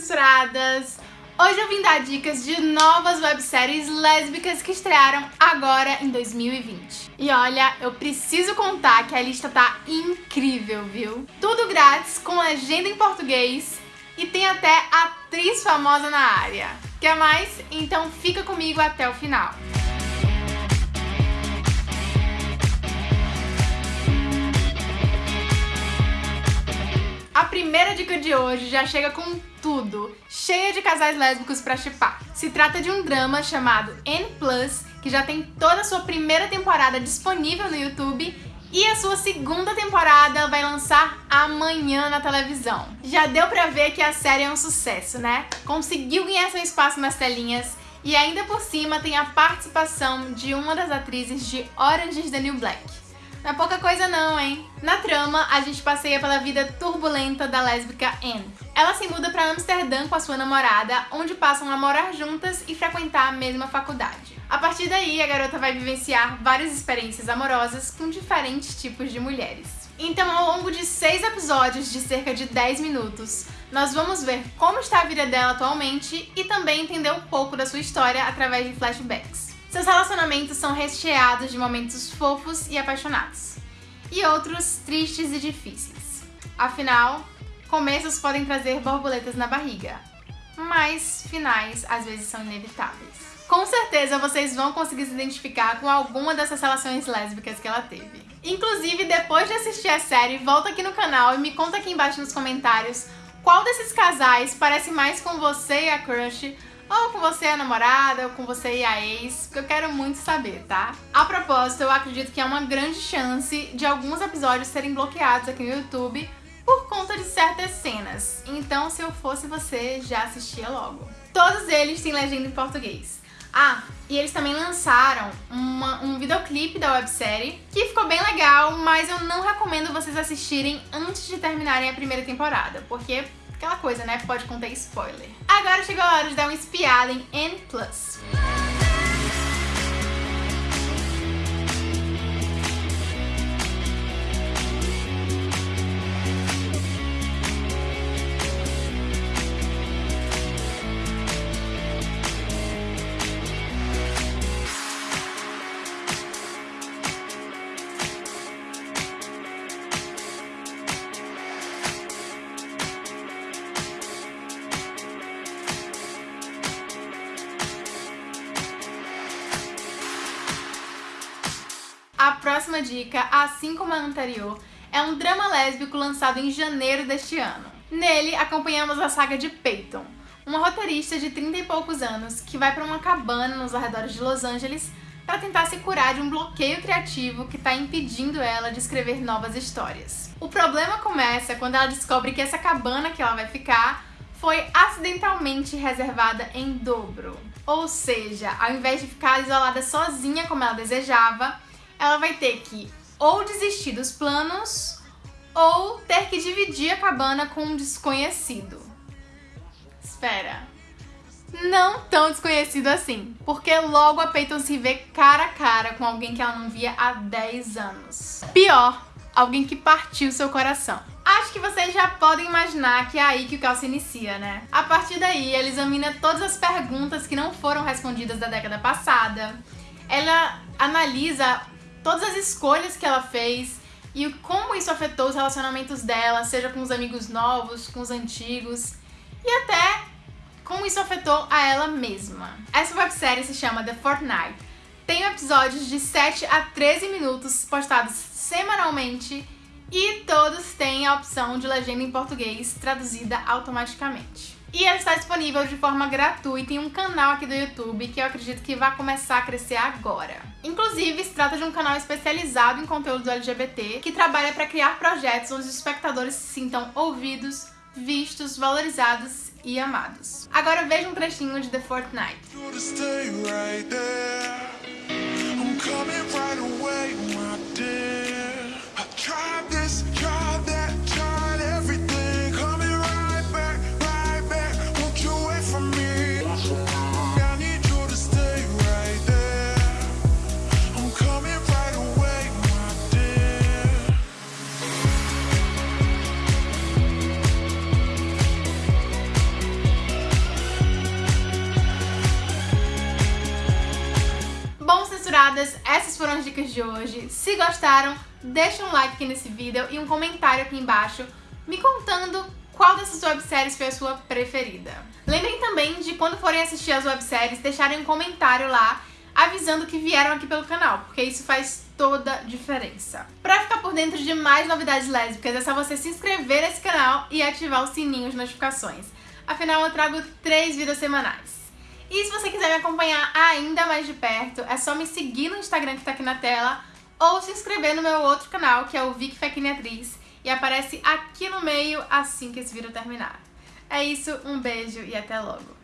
misturadas! Hoje eu vim dar dicas de novas webséries lésbicas que estrearam agora em 2020. E olha, eu preciso contar que a lista tá incrível, viu? Tudo grátis, com legenda em português e tem até atriz famosa na área. Quer mais? Então fica comigo até o final. A primeira dica de hoje já chega com tudo, cheia de casais lésbicos pra chipar. Se trata de um drama chamado N+, que já tem toda a sua primeira temporada disponível no YouTube e a sua segunda temporada vai lançar amanhã na televisão. Já deu pra ver que a série é um sucesso, né? Conseguiu ganhar seu espaço nas telinhas e ainda por cima tem a participação de uma das atrizes de Orange is the New Black. Não é pouca coisa não, hein? Na trama, a gente passeia pela vida turbulenta da lésbica Anne. Ela se muda para Amsterdã com a sua namorada, onde passam a morar juntas e frequentar a mesma faculdade. A partir daí, a garota vai vivenciar várias experiências amorosas com diferentes tipos de mulheres. Então, ao longo de seis episódios de cerca de 10 minutos, nós vamos ver como está a vida dela atualmente e também entender um pouco da sua história através de flashbacks. Seus relacionamentos são recheados de momentos fofos e apaixonados, e outros tristes e difíceis. Afinal, começos podem trazer borboletas na barriga, mas finais às vezes são inevitáveis. Com certeza vocês vão conseguir se identificar com alguma dessas relações lésbicas que ela teve. Inclusive, depois de assistir a série, volta aqui no canal e me conta aqui embaixo nos comentários qual desses casais parece mais com você e a crush ou com você a namorada, ou com você e a ex, porque eu quero muito saber, tá? A propósito, eu acredito que é uma grande chance de alguns episódios serem bloqueados aqui no YouTube por conta de certas cenas. Então, se eu fosse você, já assistia logo. Todos eles têm legenda em português. Ah, e eles também lançaram uma, um videoclipe da websérie que ficou bem legal, mas eu não recomendo vocês assistirem antes de terminarem a primeira temporada, porque Aquela coisa, né? Pode conter spoiler. Agora chegou a hora de dar uma espiada em N+. A próxima dica, assim como a anterior, é um drama lésbico lançado em janeiro deste ano. Nele, acompanhamos a saga de Peyton, uma roteirista de 30 e poucos anos que vai para uma cabana nos arredores de Los Angeles para tentar se curar de um bloqueio criativo que está impedindo ela de escrever novas histórias. O problema começa quando ela descobre que essa cabana que ela vai ficar foi acidentalmente reservada em dobro. Ou seja, ao invés de ficar isolada sozinha como ela desejava, ela vai ter que ou desistir dos planos ou ter que dividir a cabana com um desconhecido. Espera. Não tão desconhecido assim, porque logo a Peyton se vê cara a cara com alguém que ela não via há 10 anos. Pior, alguém que partiu seu coração. Acho que vocês já podem imaginar que é aí que o caos se inicia, né? A partir daí, ela examina todas as perguntas que não foram respondidas da década passada. Ela analisa todas as escolhas que ela fez e como isso afetou os relacionamentos dela, seja com os amigos novos, com os antigos e até como isso afetou a ela mesma. Essa websérie se chama The Fortnite. Tem episódios de 7 a 13 minutos postados semanalmente e todos têm a opção de legenda em português traduzida automaticamente. E ela está disponível de forma gratuita em um canal aqui do YouTube que eu acredito que vai começar a crescer agora. Inclusive, se trata de um canal especializado em conteúdo LGBT que trabalha para criar projetos onde os espectadores se sintam ouvidos, vistos, valorizados e amados. Agora veja um trechinho de The Fortnite. As dicas de hoje. Se gostaram, deixa um like aqui nesse vídeo e um comentário aqui embaixo me contando qual dessas webséries foi a sua preferida. Lembrem também de quando forem assistir as webséries, deixarem um comentário lá avisando que vieram aqui pelo canal, porque isso faz toda a diferença. Pra ficar por dentro de mais novidades lésbicas, é só você se inscrever nesse canal e ativar o sininho de notificações. Afinal, eu trago três vídeos semanais. E se você quiser me acompanhar ainda mais de perto, é só me seguir no Instagram que tá aqui na tela ou se inscrever no meu outro canal, que é o Vic Fequine Atriz, e aparece aqui no meio assim que esse vídeo terminar. É isso, um beijo e até logo!